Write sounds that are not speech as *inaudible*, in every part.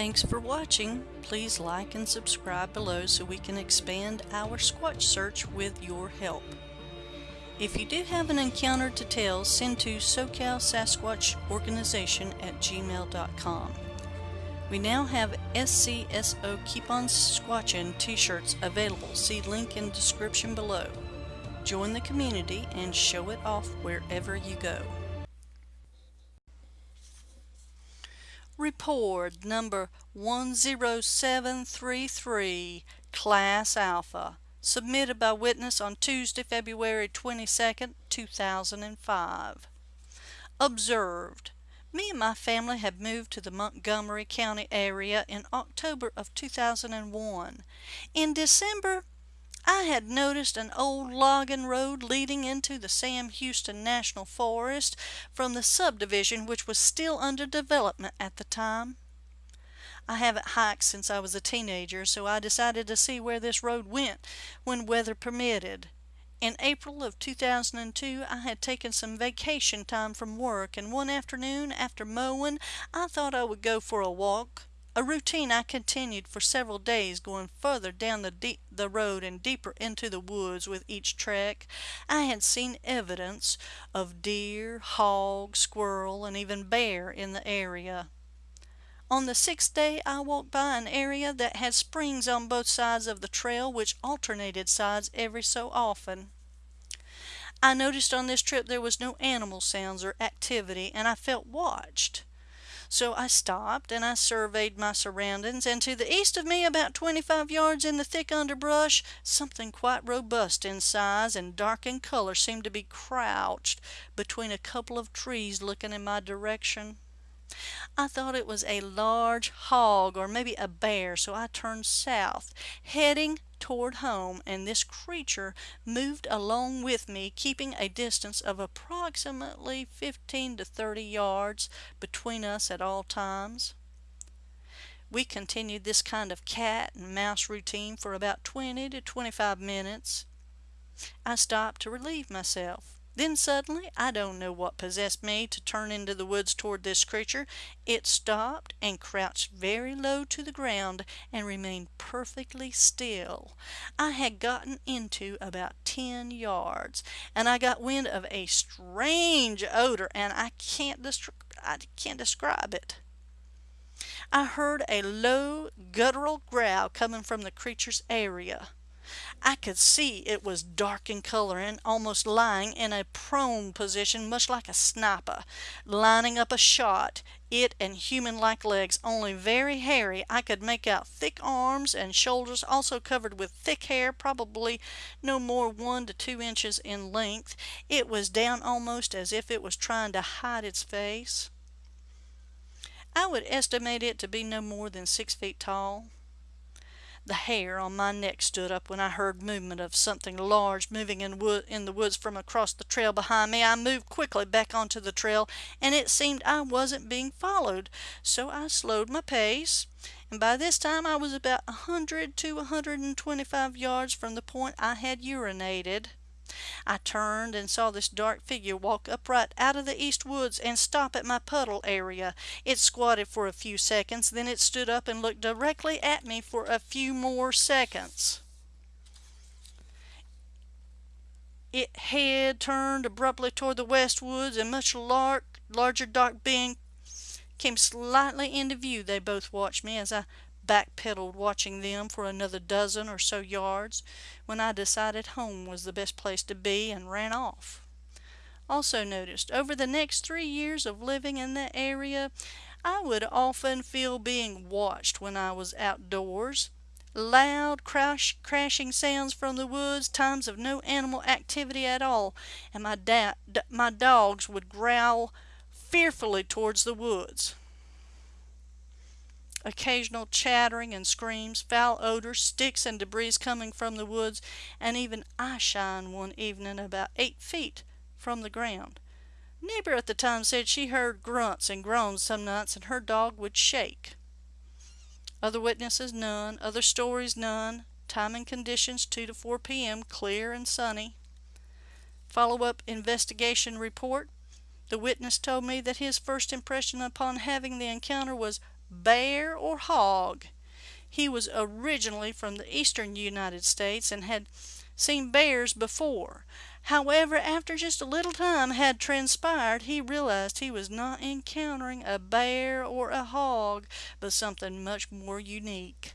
Thanks for watching. Please like and subscribe below so we can expand our Squatch search with your help. If you do have an encounter to tell, send to SoCal Sasquatch Organization at gmail.com. We now have SCSO Keep On Squatchin t-shirts available. See link in description below. Join the community and show it off wherever you go. Report number 10733, Class Alpha, submitted by witness on Tuesday, February 22, 2005. Observed. Me and my family have moved to the Montgomery County area in October of 2001. In December, I had noticed an old logging road leading into the Sam Houston National Forest from the subdivision which was still under development at the time. I haven't hiked since I was a teenager, so I decided to see where this road went when weather permitted. In April of 2002, I had taken some vacation time from work, and one afternoon after mowing, I thought I would go for a walk a routine I continued for several days, going further down the, the road and deeper into the woods with each trek. I had seen evidence of deer, hog, squirrel, and even bear in the area. On the sixth day, I walked by an area that had springs on both sides of the trail, which alternated sides every so often. I noticed on this trip there was no animal sounds or activity, and I felt watched. So I stopped and I surveyed my surroundings, and to the east of me, about 25 yards in the thick underbrush, something quite robust in size and dark in color seemed to be crouched between a couple of trees looking in my direction. I thought it was a large hog or maybe a bear, so I turned south, heading toward home, and this creature moved along with me, keeping a distance of approximately 15 to 30 yards between us at all times. We continued this kind of cat and mouse routine for about 20 to 25 minutes. I stopped to relieve myself. Then suddenly, I don't know what possessed me to turn into the woods toward this creature. It stopped and crouched very low to the ground and remained perfectly still. I had gotten into about ten yards, and I got wind of a strange odor, and I can't, I can't describe it. I heard a low guttural growl coming from the creature's area. I could see it was dark in color and almost lying in a prone position much like a sniper, lining up a shot, it and human-like legs, only very hairy. I could make out thick arms and shoulders also covered with thick hair, probably no more one to two inches in length. It was down almost as if it was trying to hide its face. I would estimate it to be no more than six feet tall. The hair on my neck stood up when I heard movement of something large moving in, wood, in the woods from across the trail behind me. I moved quickly back onto the trail, and it seemed I wasn't being followed, so I slowed my pace. And by this time I was about a 100 to a 125 yards from the point I had urinated. I turned and saw this dark figure walk upright out of the east woods and stop at my puddle area. It squatted for a few seconds, then it stood up and looked directly at me for a few more seconds. It head turned abruptly toward the west woods, and much lar larger dark being came slightly into view. They both watched me as I backpedaled watching them for another dozen or so yards when I decided home was the best place to be and ran off. Also noticed, over the next three years of living in that area, I would often feel being watched when I was outdoors. Loud crash, crashing sounds from the woods, times of no animal activity at all, and my, da- my dogs would growl fearfully towards the woods occasional chattering and screams, foul odors, sticks and debris coming from the woods, and even eye shine one evening about eight feet from the ground. Neighbor at the time said she heard grunts and groans some nights and her dog would shake. Other witnesses, none. Other stories, none. Time and conditions, 2 to 4 p.m., clear and sunny. Follow-up investigation report. The witness told me that his first impression upon having the encounter was bear or hog. He was originally from the eastern United States and had seen bears before. However, after just a little time had transpired, he realized he was not encountering a bear or a hog, but something much more unique.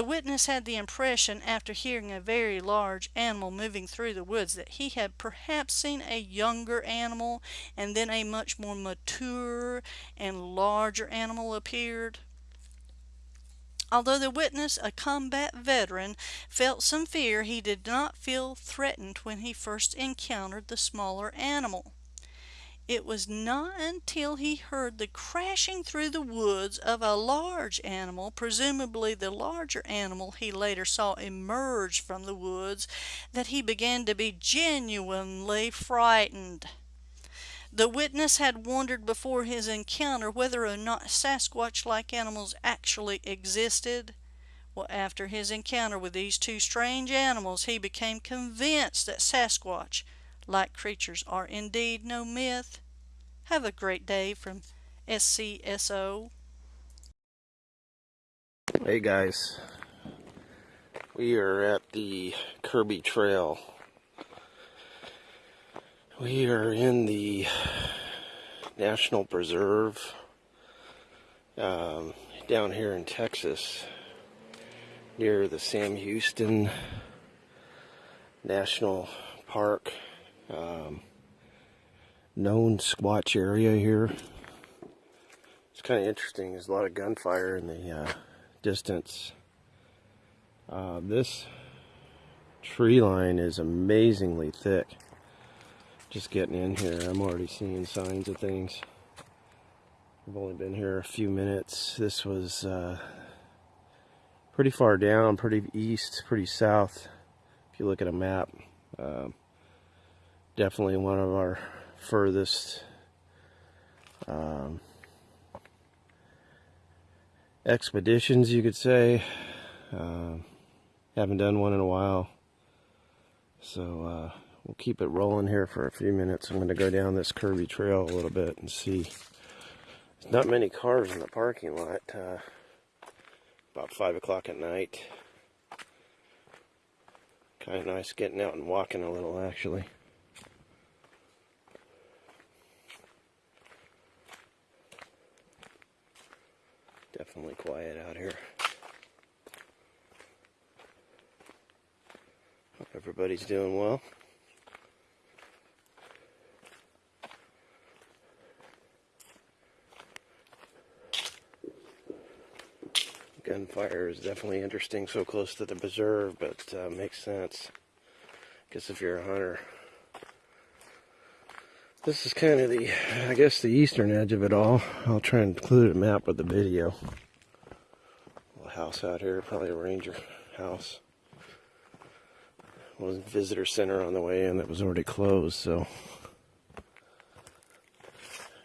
The witness had the impression, after hearing a very large animal moving through the woods, that he had perhaps seen a younger animal, and then a much more mature and larger animal appeared. Although the witness, a combat veteran, felt some fear, he did not feel threatened when he first encountered the smaller animal. It was not until he heard the crashing through the woods of a large animal, presumably the larger animal he later saw emerge from the woods, that he began to be genuinely frightened. The witness had wondered before his encounter whether or not Sasquatch-like animals actually existed. Well, after his encounter with these two strange animals, he became convinced that Sasquatch-like creatures are indeed no myth. Have a great day from SCSO. Hey guys, we are at the Kirby Trail we are in the National Preserve um, down here in Texas near the Sam Houston National Park. Um, known Squatch area here. It's kind of interesting. There's a lot of gunfire in the uh, distance. Uh, this tree line is amazingly thick just getting in here, I'm already seeing signs of things. I've only been here a few minutes. This was uh, pretty far down, pretty east, pretty south. If you look at a map, uh, definitely one of our furthest um, expeditions, you could say. Uh, haven't done one in a while. So, uh, we'll keep it rolling here for a few minutes. I'm going to go down this curvy trail a little bit and see. There's not many cars in the parking lot. Uh, about 5 o'clock at night. Kind of nice getting out and walking a little, actually. Definitely quiet out here. Hope everybody's doing well. gunfire is definitely interesting so close to the preserve, but uh, makes sense. Guess if you're a hunter. This is kind of the, I guess, the eastern edge of it all. I'll try and include a map with the video. Little house out here, probably a ranger house. Was visitor center on the way in that was already closed, so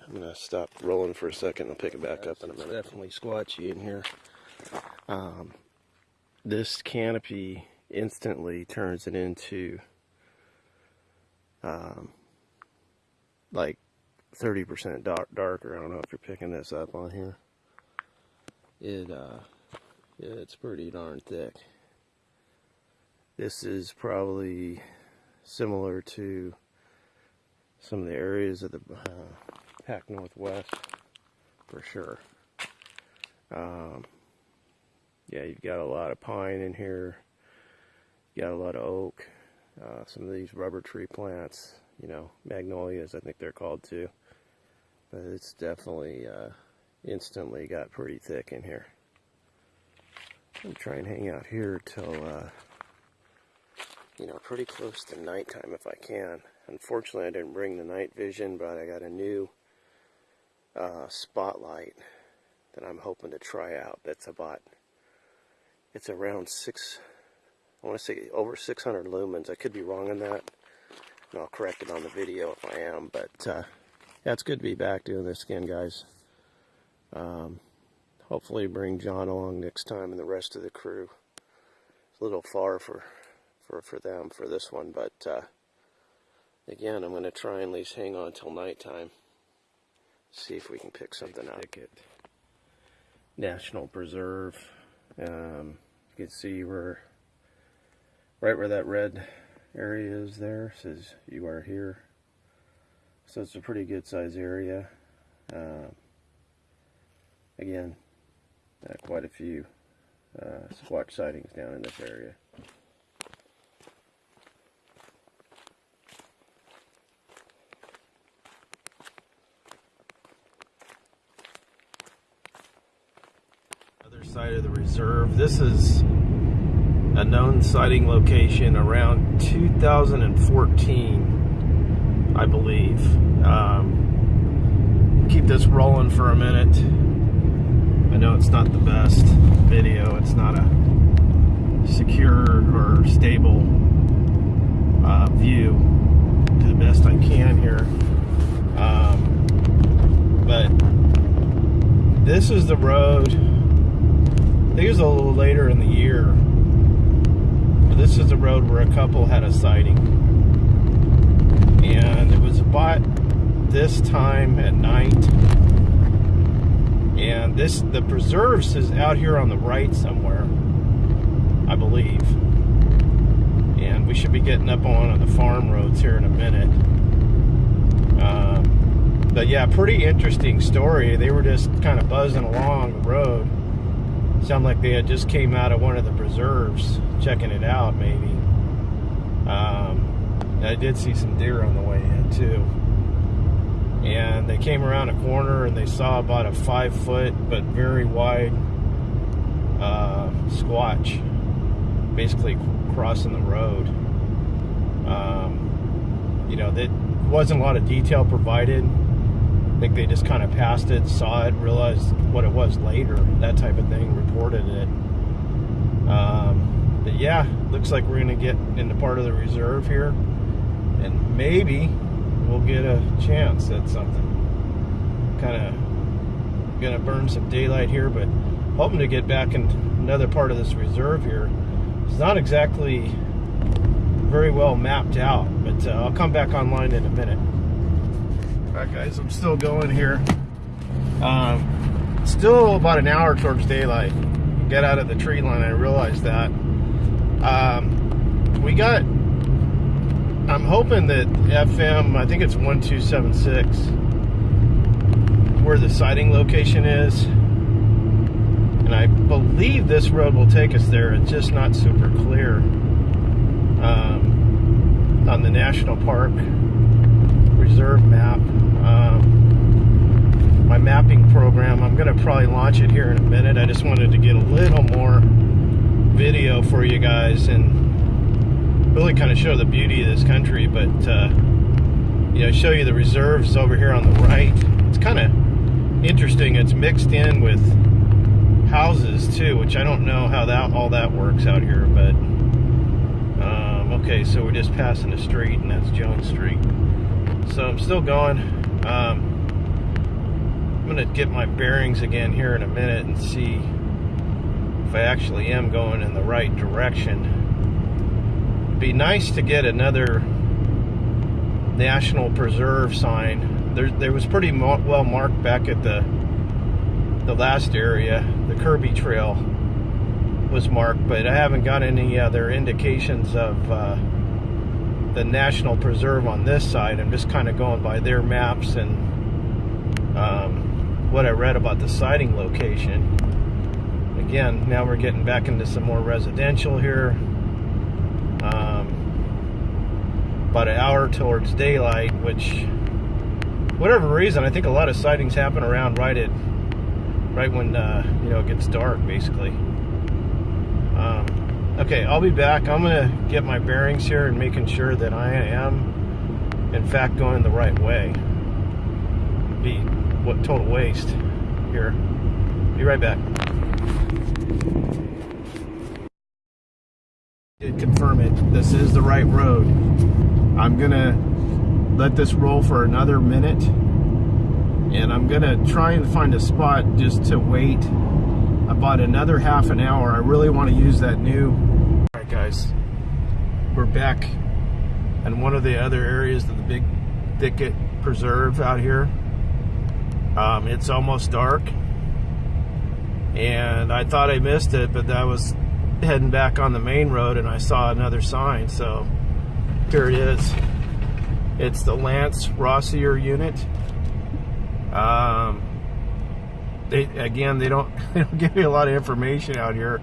I'm gonna stop rolling for a second. I'll pick it back up in a minute. Definitely squatchy in here um, this canopy instantly turns it into um, like 30% dark, darker. I don't know if you're picking this up on here. It uh, it's pretty darn thick. This is probably similar to some of the areas of the uh, Pac Northwest for sure. Um, yeah, you've got a lot of pine in here. You got a lot of oak. Uh, some of these rubber tree plants, you know, magnolias, I think they're called too. But it's definitely uh, instantly got pretty thick in here. I'm try and hang out here till, uh, you know, pretty close to nighttime if I can. Unfortunately, I didn't bring the night vision, but I got a new uh, spotlight that I'm hoping to try out. That's about it's around six, I want to say over 600 lumens. I could be wrong on that, and I'll correct it on the video if I am. But uh, yeah, it's good to be back doing this again, guys. Um, hopefully bring John along next time and the rest of the crew. It's a little far for for for them for this one, but uh, again, I'm going to try and at least hang on till nighttime. See if we can pick something up. out. National Preserve. Um, you can see where, right where that red area is there, says you are here. So it's a pretty good size area. Uh, again, uh, quite a few uh, squatch sightings down in this area. Other side of the reserve. This is a known sighting location around 2014, I believe. Um, keep this rolling for a minute. I know it's not the best video. It's not a secure or stable uh, view to the best I can here. Um, but this is the road. I think it was a little later in the year. This is the road where a couple had a sighting. And it was about this time at night. And this the preserves is out here on the right somewhere I believe. And we should be getting up on the farm roads here in a minute. Um, but yeah pretty interesting story. They were just kind of buzzing along the road sound like they had just came out of one of the preserves checking it out maybe. Um, I did see some deer on the way in too. And they came around a corner and they saw about a five foot but very wide uh, squatch basically crossing the road. Um, you know there wasn't a lot of detail provided think they just kind of passed it saw it realized what it was later that type of thing reported it um, but yeah looks like we're gonna get into part of the reserve here and maybe we'll get a chance at something. Kind of gonna burn some daylight here, but hoping to get back in another part of this reserve here. It's not exactly very well mapped out, but uh, I'll come back online in a minute. Right, guys, I'm still going here. Um, still about an hour towards daylight. Get out of the tree line, I realized that. Um, we got I'm hoping that FM, I think it's 1276, where the sighting location is. And I believe this road will take us there. It's just not super clear um, on the National Park Reserve map. Um, my mapping program, I'm going to probably launch it here in a minute. I just wanted to get a little more video for you guys and really kind of show the beauty of this country, but uh, you know, show you the reserves over here on the right. It's kind of interesting. It's mixed in with houses too, which I don't know how that all that works out here, but um, okay, so we're just passing the street, and that's Jones Street. So I'm still going. Um, I'm gonna get my bearings again here in a minute and see if I actually am going in the right direction be nice to get another national preserve sign. There, there was pretty well marked back at the the last area. The Kirby Trail was marked, but I haven't got any other indications of uh, the national preserve on this side. I'm just kind of going by their maps and um, what I read about the sighting location. Again, now we're getting back into some more residential here um, about an hour towards daylight, which, whatever reason, I think a lot of sightings happen around right at, right when uh, you know it gets dark, basically. Um, okay, I'll be back. I'm gonna get my bearings here and making sure that I am, in fact, going the right way. Be what total waste here. Be right back. did confirm it. This is the right road. I'm gonna let this roll for another minute and I'm gonna try and find a spot just to wait about another half an hour. I really want to use that new. All right, guys, we're back in one of the other areas of the big thicket preserve out here. Um, it's almost dark and I thought I missed it, but I was heading back on the main road and I saw another sign. So here it is. It's the Lance Rosier unit. Um, they again, they don't *laughs* they don't give you a lot of information out here.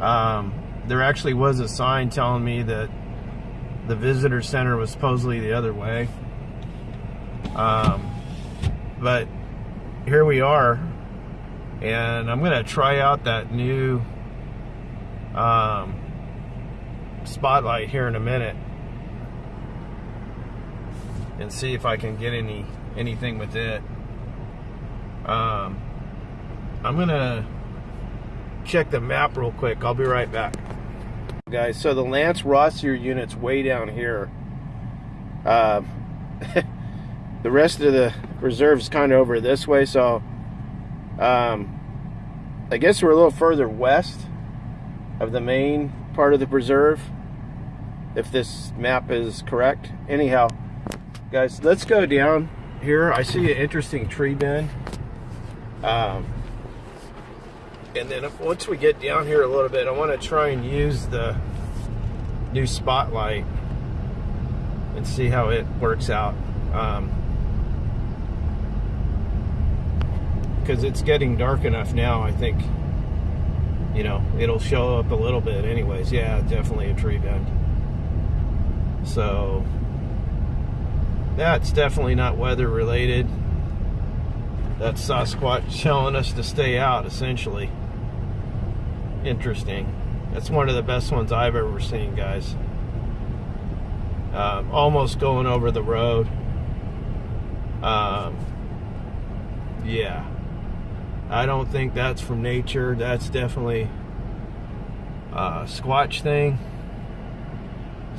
Um, there actually was a sign telling me that the visitor center was supposedly the other way. Um, but here we are, and I'm gonna try out that new um, spotlight here in a minute and see if I can get any anything with it. Um, I'm gonna check the map real quick. I'll be right back. Guys, so the Lance Rosier unit's way down here. Uh, *laughs* the rest of the reserve's kind of over this way, so um, I guess we're a little further west of the main part of the preserve, if this map is correct. Anyhow, guys, let's go down here. I see an interesting tree bend. Um, and then once we get down here a little bit, I want to try and use the new spotlight and see how it works out. Um, because it's getting dark enough now, I think, you know, it'll show up a little bit anyways. Yeah, definitely a tree bend. So, that's definitely not weather related. That's Sasquatch *laughs* telling us to stay out, essentially. Interesting. That's one of the best ones I've ever seen, guys. Um, almost going over the road. Um, yeah. I don't think that's from nature. That's definitely a Squatch thing.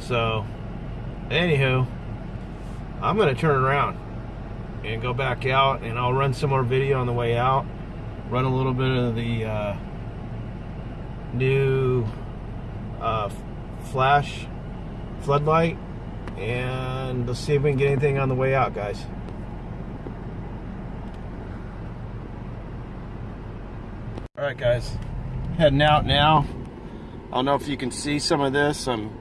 So, anywho, I'm going to turn around and go back out and I'll run some more video on the way out. Run a little bit of the uh, new uh, flash floodlight and let's see if we can get anything on the way out, guys. All right, guys, heading out now. I don't know if you can see some of this. I'm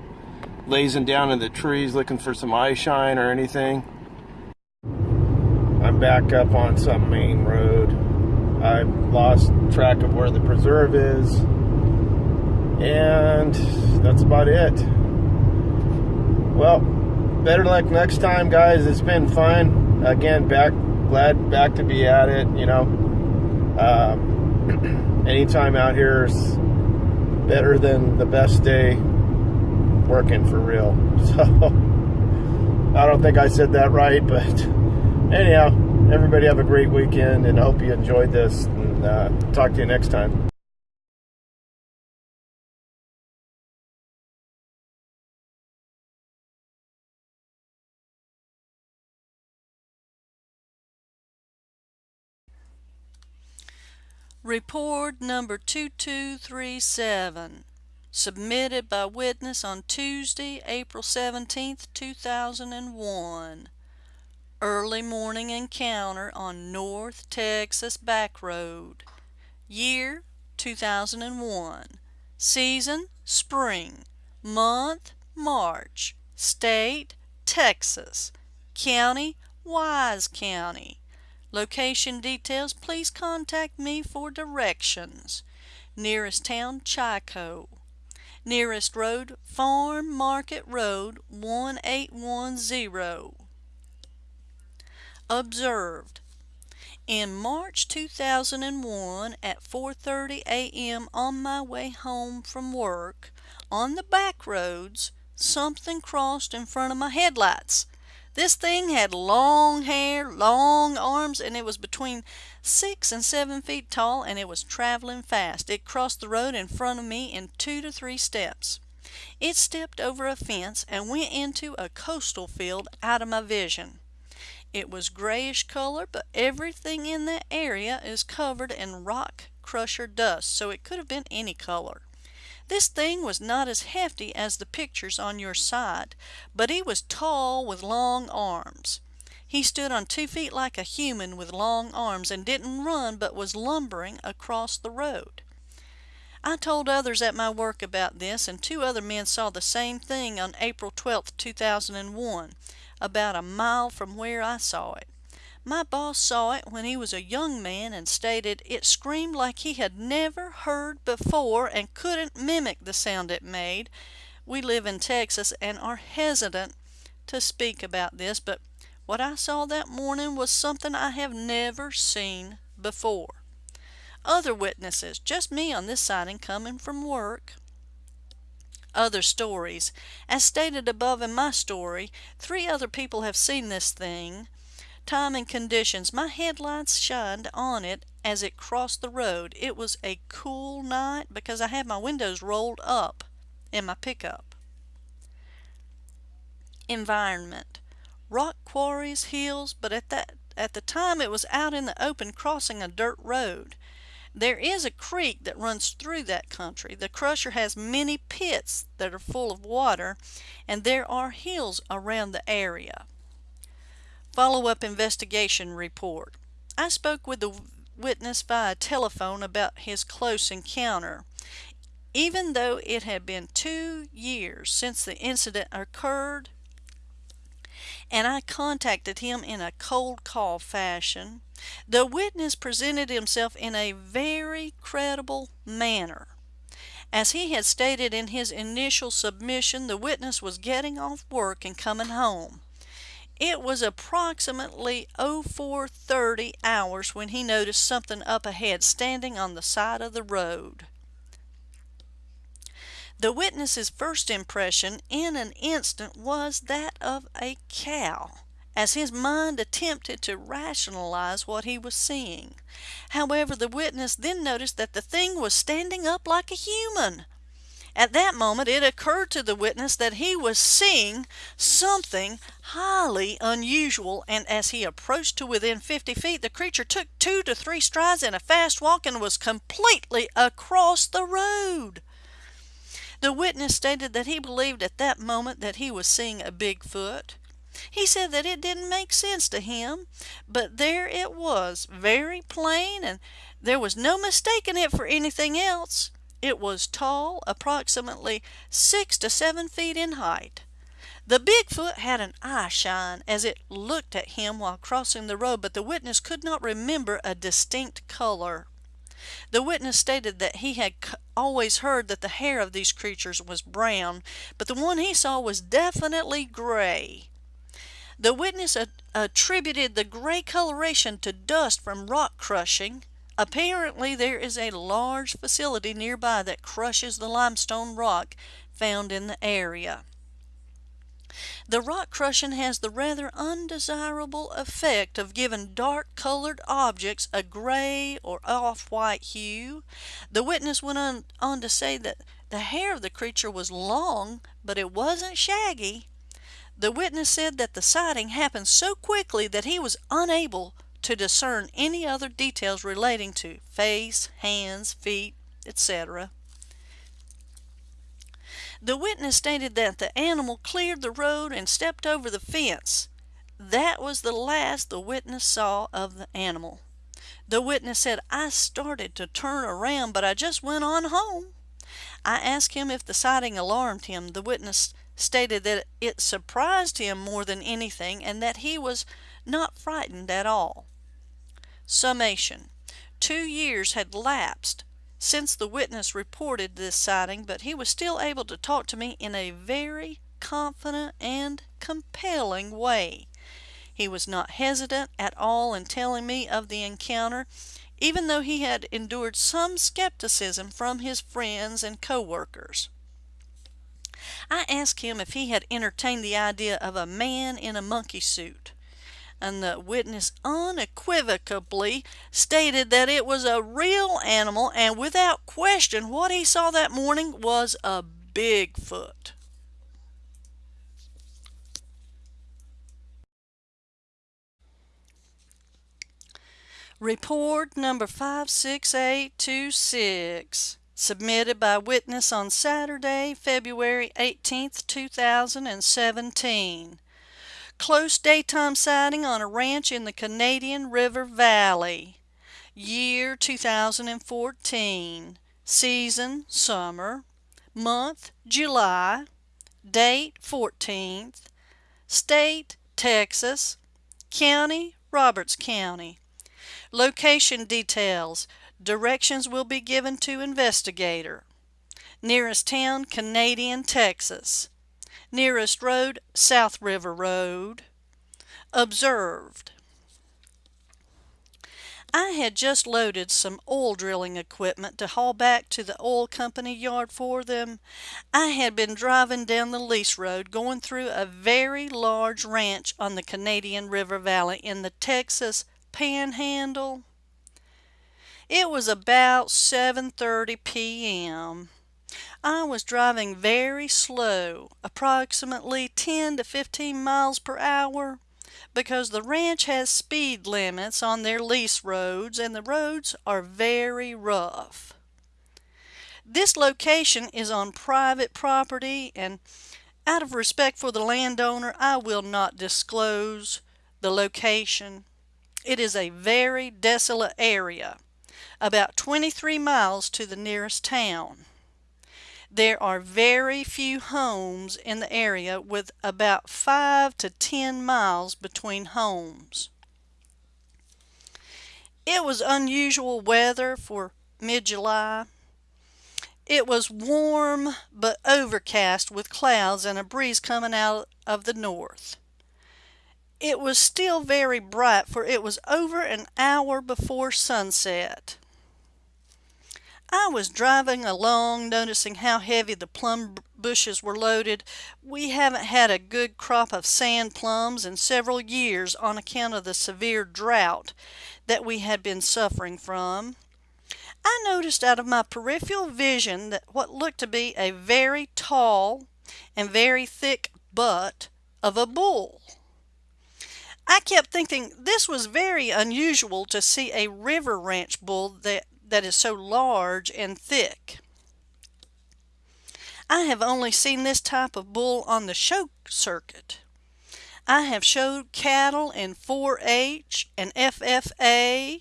lazing down in the trees looking for some eye shine or anything. I'm back up on some main road. I've lost track of where the preserve is. And that's about it. Well, better luck next time, guys. It's been fun. Again, back glad back to be at it, you know. Um, *clears throat* anytime out here is better than the best day working for real. *laughs* So I don't think I said that right, but anyhow, everybody have a great weekend and I hope you enjoyed this and uh, talk to you next time. Report number 2237, submitted by witness on Tuesday, April 17th, 2001. Early morning encounter on North Texas Back Road. Year 2001. Season spring. Month March. State Texas. County Wise County. Location details, please contact me for directions. Nearest town, Chico. Nearest road, Farm Market Road 1810. Observed. In March 2001 at 4.30 a.m. on my way home from work, on the back roads, something crossed in front of my headlights. This thing had long hair, long arms, and it was between six and seven feet tall, and it was traveling fast. It crossed the road in front of me in two to three steps. It stepped over a fence and went into a coastal field out of my vision. It was grayish color, but everything in that area is covered in rock crusher dust, so it could have been any color. This thing was not as hefty as the pictures on your side, but he was tall with long arms. He stood on two feet like a human with long arms and didn't run but was lumbering across the road. I told others at my work about this and two other men saw the same thing on April 12, 2001, about a mile from where I saw it. My boss saw it when he was a young man and stated it screamed like he had never heard before and couldn't mimic the sound it made. We live in Texas and are hesitant to speak about this, but what I saw that morning was something I have never seen before. Other witnesses, just me on this sighting coming from work. Other stories. As stated above in my story, three other people have seen this thing. Time and conditions. My headlights shined on it as it crossed the road. It was a cool night because I had my windows rolled up in my pickup. Environment. Rock quarries, hills, but at that at the time it was out in the open crossing a dirt road. There is a creek that runs through that country. The crusher has many pits that are full of water, and there are hills around the area. Follow-up investigation report. I spoke with the witness via telephone about his close encounter. Even though it had been two years since the incident occurred, and I contacted him in a cold call fashion, the witness presented himself in a very credible manner. As he had stated in his initial submission, the witness was getting off work and coming home. It was approximately 0430 hours when he noticed something up ahead standing on the side of the road. The witness's first impression in an instant was that of a cow, as his mind attempted to rationalize what he was seeing. However, the witness then noticed that the thing was standing up like a human. At that moment it occurred to the witness that he was seeing something highly unusual, and as he approached to within 50 feet, the creature took two to three strides in a fast walk and was completely across the road. The witness stated that he believed at that moment that he was seeing a Bigfoot. He said that it didn't make sense to him, but there it was, very plain, and there was no mistaking it for anything else. It was tall, approximately six to seven feet in height. The Bigfoot had an eye shine as it looked at him while crossing the road, but the witness could not remember a distinct color. The witness stated that he had always heard that the hair of these creatures was brown, but the one he saw was definitely gray. The witness attributed the gray coloration to dust from rock crushing. Apparently there is a large facility nearby that crushes the limestone rock found in the area. The rock crushing has the rather undesirable effect of giving dark colored objects a gray or off-white hue. The witness went on, on to say that the hair of the creature was long, but it wasn't shaggy. The witness said that the sighting happened so quickly that he was unable to discern any other details relating to face, hands, feet, etc. The witness stated that the animal cleared the road and stepped over the fence. That was the last the witness saw of the animal. The witness said, I started to turn around, but I just went on home. I asked him if the sighting alarmed him. The witness stated that it surprised him more than anything and that he was not frightened at all. Summation. Two years had lapsed since the witness reported this sighting, but he was still able to talk to me in a very confident and compelling way. He was not hesitant at all in telling me of the encounter, even though he had endured some skepticism from his friends and co-workers. I asked him if he had entertained the idea of a man in a monkey suit and the witness unequivocally stated that it was a real animal and without question what he saw that morning was a Bigfoot. Report number 56826, submitted by witness on Saturday, February 18, 2017. Close daytime sighting on a ranch in the Canadian River Valley. Year 2014. Season summer. Month July. Date 14th. State Texas. County Roberts County. Location details. Directions will be given to investigator. Nearest town Canadian, Texas. Nearest road South River Road. Observed. I had just loaded some oil drilling equipment to haul back to the oil company yard for them. I had been driving down the lease road going through a very large ranch on the Canadian River Valley in the Texas Panhandle. It was about 7:30 p.m. I was driving very slow, approximately 10 to 15 miles per hour, because the ranch has speed limits on their lease roads and the roads are very rough. This location is on private property and out of respect for the landowner, I will not disclose the location. It is a very desolate area, about 23 miles to the nearest town. There are very few homes in the area with about 5 to 10 miles between homes. It was unusual weather for mid-July. It was warm but overcast with clouds and a breeze coming out of the north. It was still very bright for it was over an hour before sunset. I was driving along noticing how heavy the plum bushes were loaded. We haven't had a good crop of sand plums in several years on account of the severe drought that we had been suffering from. I noticed out of my peripheral vision that what looked to be a very tall and very thick butt of a bull. I kept thinking this was very unusual to see a river ranch bull that that is so large and thick. I have only seen this type of bull on the show circuit. I have showed cattle in 4-H and FFA,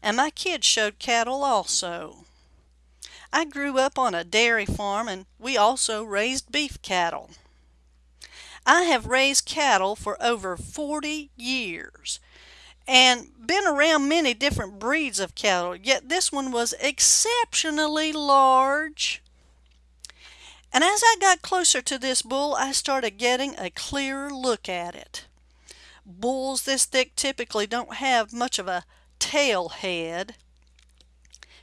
and my kids showed cattle also. I grew up on a dairy farm and we also raised beef cattle. I have raised cattle for over 40 years and been around many different breeds of cattle, yet this one was exceptionally large. And as I got closer to this bull, I started getting a clearer look at it. Bulls this thick typically don't have much of a tail head.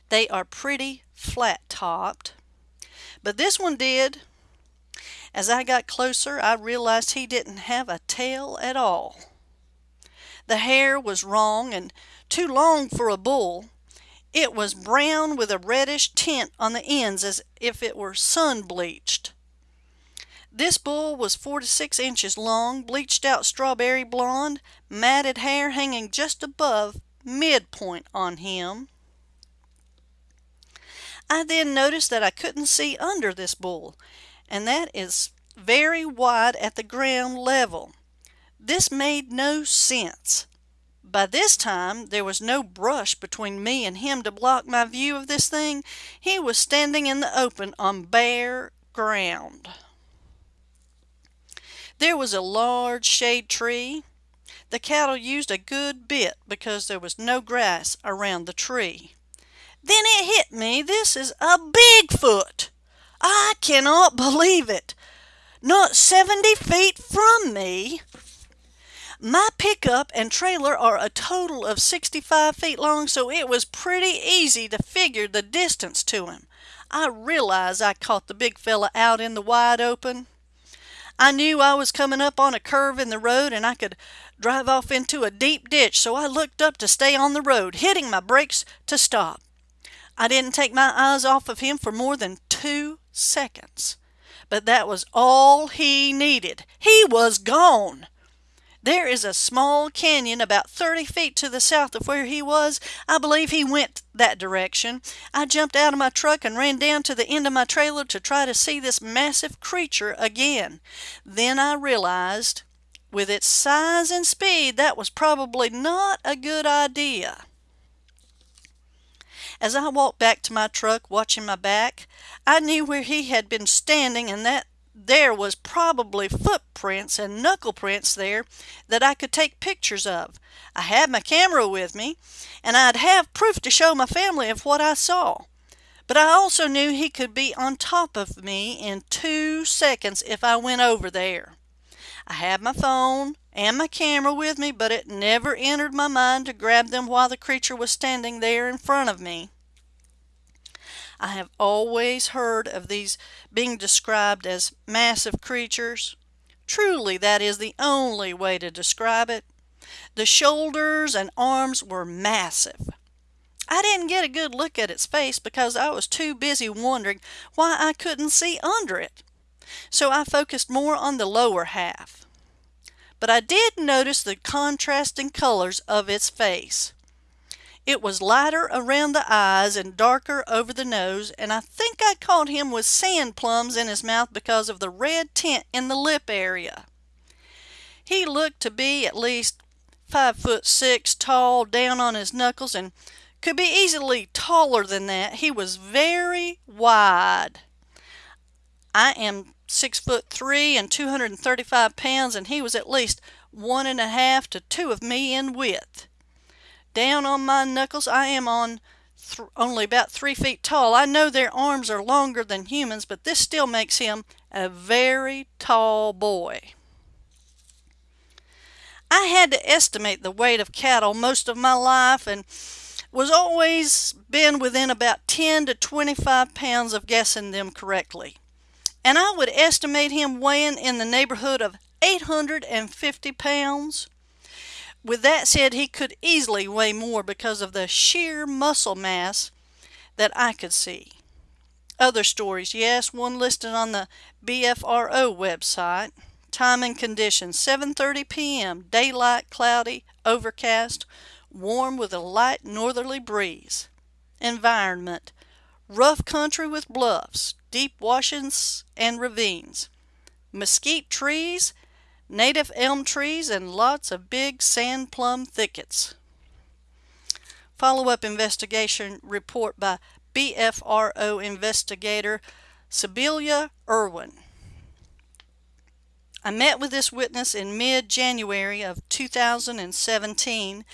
They are pretty flat topped. But this one did. As I got closer, I realized he didn't have a tail at all. The hair was wrong and too long for a bull. It was brown with a reddish tint on the ends as if it were sun bleached. This bull was four to six inches long, bleached out strawberry blonde, matted hair hanging just above midpoint on him. I then noticed that I couldn't see under this bull, and that is very wide at the ground level. This made no sense. By this time there was no brush between me and him to block my view of this thing. He was standing in the open on bare ground. There was a large shade tree. The cattle used a good bit because there was no grass around the tree. Then it hit me this is a Bigfoot. I cannot believe it. Not 70 feet from me. My pickup and trailer are a total of 65 feet long, so it was pretty easy to figure the distance to him. I realized I caught the big fella out in the wide open. I knew I was coming up on a curve in the road and I could drive off into a deep ditch, so I looked up to stay on the road, hitting my brakes to stop. I didn't take my eyes off of him for more than two seconds. But that was all he needed. He was gone. There is a small canyon about 30 feet to the south of where he was. I believe he went that direction. I jumped out of my truck and ran down to the end of my trailer to try to see this massive creature again. Then I realized With its size and speed, that was probably not a good idea. As I walked back to my truck, watching my back, I knew where he had been standing and that there was probably footprints and knuckle prints there that I could take pictures of. I had my camera with me, and I'd have proof to show my family of what I saw. But I also knew he could be on top of me in two seconds if I went over there. I had my phone and my camera with me, but it never entered my mind to grab them while the creature was standing there in front of me. I have always heard of these being described as massive creatures. Truly, that is the only way to describe it. The shoulders and arms were massive. I didn't get a good look at its face because I was too busy wondering why I couldn't see under it. So I focused more on the lower half. But I did notice the contrasting colors of its face. It was lighter around the eyes and darker over the nose, and I think I caught him with sand plums in his mouth because of the red tint in the lip area. He looked to be at least five foot six tall down on his knuckles and could be easily taller than that. He was very wide. I am six foot three and 235 pounds, and he was at least one and a half to two of me in width. Down on my knuckles, I am on only about three feet tall. I know their arms are longer than humans, but this still makes him a very tall boy. I had to estimate the weight of cattle most of my life and was always been within about 10 to 25 pounds of guessing them correctly. And I would estimate him weighing in the neighborhood of 850 pounds. With that said, he could easily weigh more because of the sheer muscle mass that I could see. Other stories, yes, one listed on the BFRO website. Time and conditions 7:30 p.m. Daylight, cloudy, overcast warm with a light northerly breeze. Environment rough country with bluffs, deep washings and ravines, mesquite trees, native elm trees, and lots of big sand plum thickets. Follow up investigation report by BFRO investigator Sibylla Irwin. I met with this witness in mid-January of 2017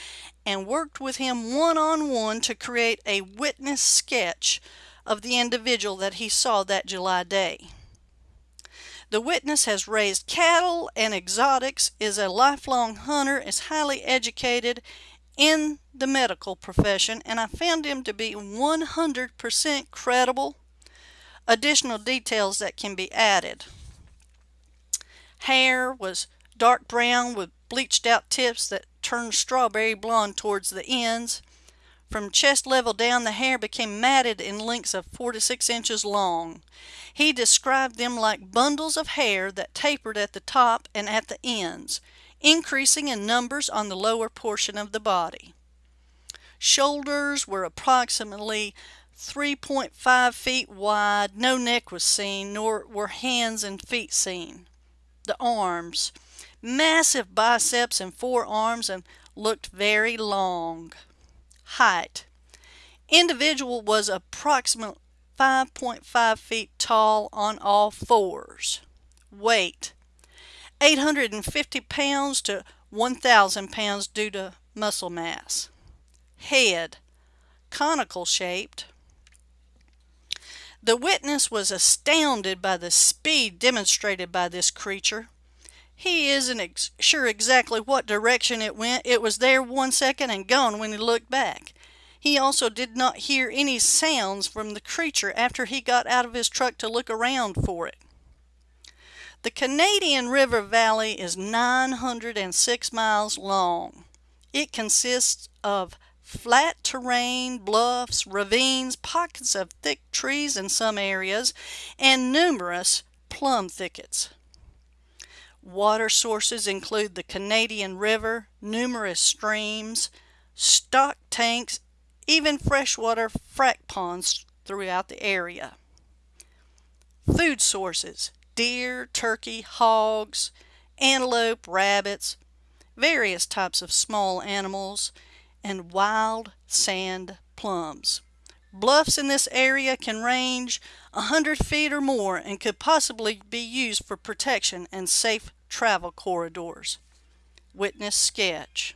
and worked with him one-on-one to create a witness sketch of the individual that he saw that July day. The witness has raised cattle and exotics, is a lifelong hunter, is highly educated in the medical profession, and I found him to be 100% credible. Additional details that can be added. Hair was dark brown with bleached out tips that turned strawberry blonde towards the ends. From chest level down, the hair became matted in lengths of four to six inches long. He described them like bundles of hair that tapered at the top and at the ends, increasing in numbers on the lower portion of the body. Shoulders were approximately 3.5 feet wide. No neck was seen, nor were hands and feet seen the arms. Massive biceps and forearms and looked very long. Height. Individual was approximately 5.5 feet tall on all fours. Weight. 850 pounds to 1,000 pounds due to muscle mass. Head. Conical shaped. The witness was astounded by the speed demonstrated by this creature. He isn't ex sure exactly what direction it went. It was there one second and gone when he looked back. He also did not hear any sounds from the creature after he got out of his truck to look around for it. The Canadian River Valley is 906 miles long. It consists of flat terrain, bluffs, ravines, pockets of thick trees in some areas, and numerous plum thickets. Water sources include the Canadian River, numerous streams, stock tanks, even freshwater frac ponds throughout the area. Food sources deer, turkey, hogs, antelope, rabbits, various types of small animals, and wild sand plums. Bluffs in this area can range a hundred feet or more and could possibly be used for protection and safe travel corridors. Witness sketch.